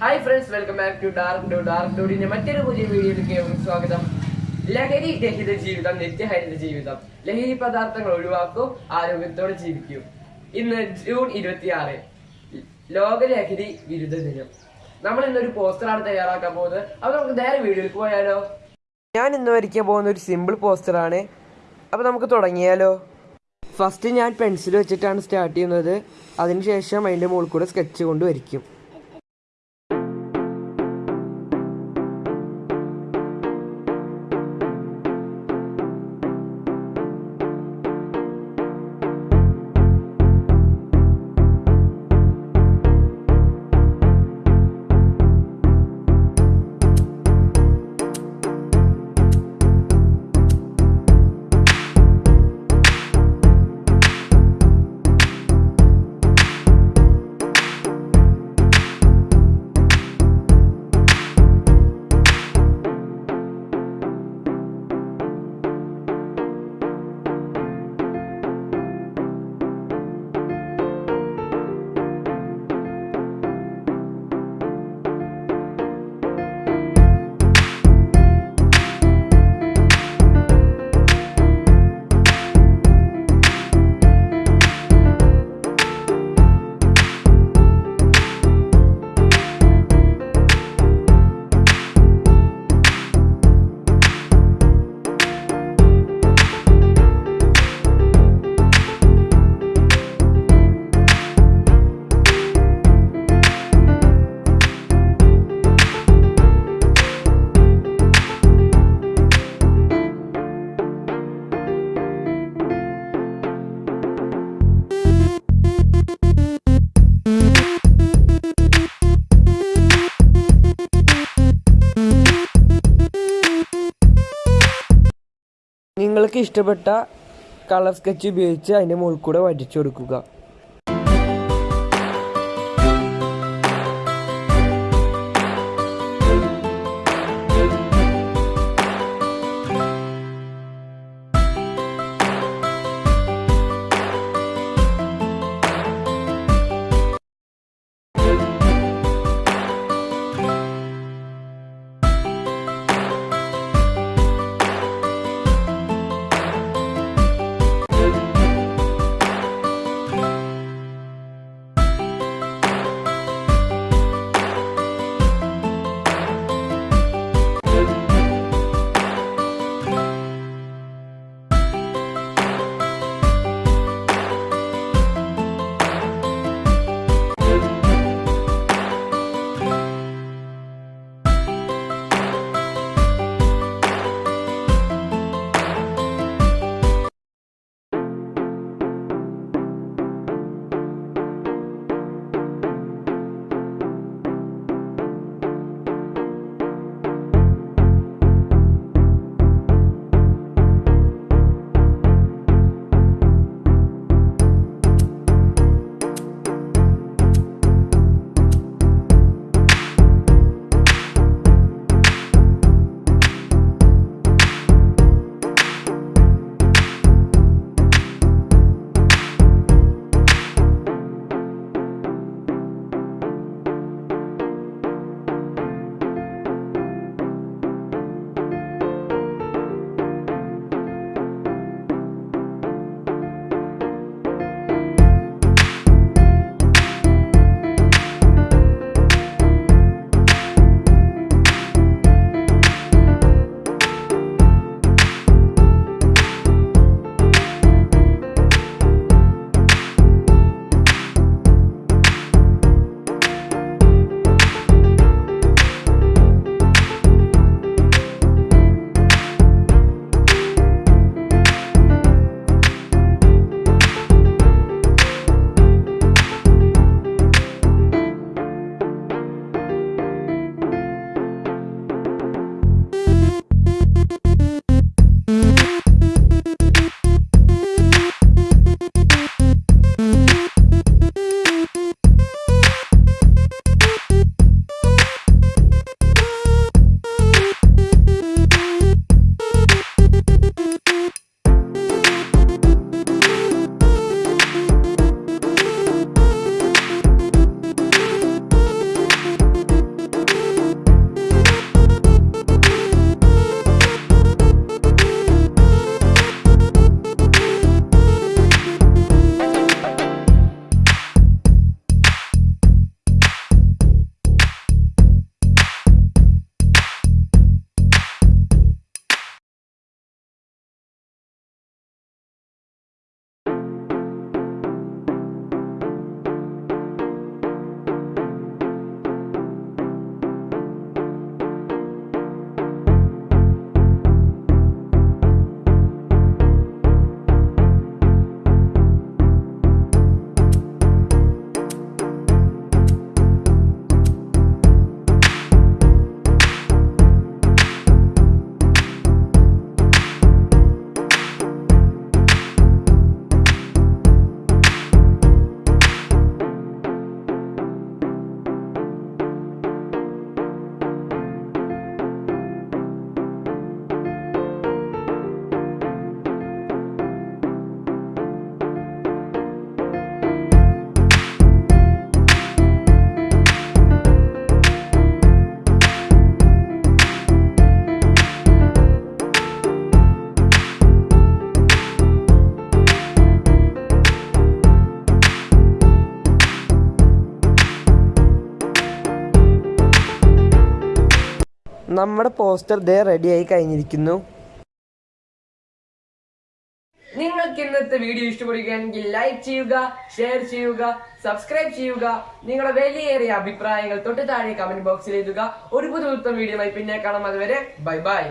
Hi friends welcome back to dark do dark ഡോഡിന്റെ മറ്റൊരു പുതിയ വീഡിയോയിലേക്ക് സ്വാഗതം. ലഹരി രഹിത ജീവിതം നിത്യഹരിത ജീവിതം. ലഹരി പദാർത്ഥങ്ങൾ ഒഴിവാക്കൂ ആരോഗ്യത്തോടെ ജീവിക്കൂ. ഇന്ന് ജൂൺ ഇരുപത്തിയാറ് ലോക ലഹരി വിരുദ്ധ ദിനം. നമ്മൾ ഇന്നൊരു പോസ്റ്ററാണ് തയ്യാറാക്കാൻ പോകുന്നത്. അപ്പൊ നമുക്ക് നേരെ വീഡിയോയിലേക്ക് പോയാലോ? ഞാൻ ഇന്ന് വരയ്ക്കാൻ പോകുന്ന ഒരു സിമ്പിൾ പോസ്റ്ററാണ്. അപ്പൊ നമുക്ക് തുടങ്ങിയാലോ? ഫസ്റ്റ് ഞാൻ പെൻസിൽ വെച്ചിട്ടാണ് സ്റ്റാർട്ട് ചെയ്യുന്നത്. അതിനുശേഷം അതിന്റെ മുകളിൽ കൂടെ സ്കെച്ച് കൊണ്ട് വരയ്ക്കും. ഇഷ്ടപ്പെട്ട കളർ സ്കെച്ച് ഉപയോഗിച്ച് അതിന്റെ മുകളിൽ കൂടെ വരച്ചു കൊടുക്കുക. നമ്മുടെ പോസ്റ്റർ ദേ റെഡി ആയി കഴിഞ്ഞിരിക്കുന്നു. നിങ്ങൾക്ക് ഇന്നത്തെ വീഡിയോ ഇഷ്ടപ്പെടുകയാണെങ്കിൽ ലൈക്ക് ചെയ്യുക ഷെയർ ചെയ്യുക സബ്സ്ക്രൈബ് ചെയ്യുക നിങ്ങളുടെ വലിയേറിയ അഭിപ്രായങ്ങൾ തൊട്ട് താഴെ കമന്റ് ബോക്സിൽ എഴുതുക. ഒരു പുതുത്തം വീഡിയോ ആയി പിന്നെ കാണാം. അതുവരെ ബൈ ബൈ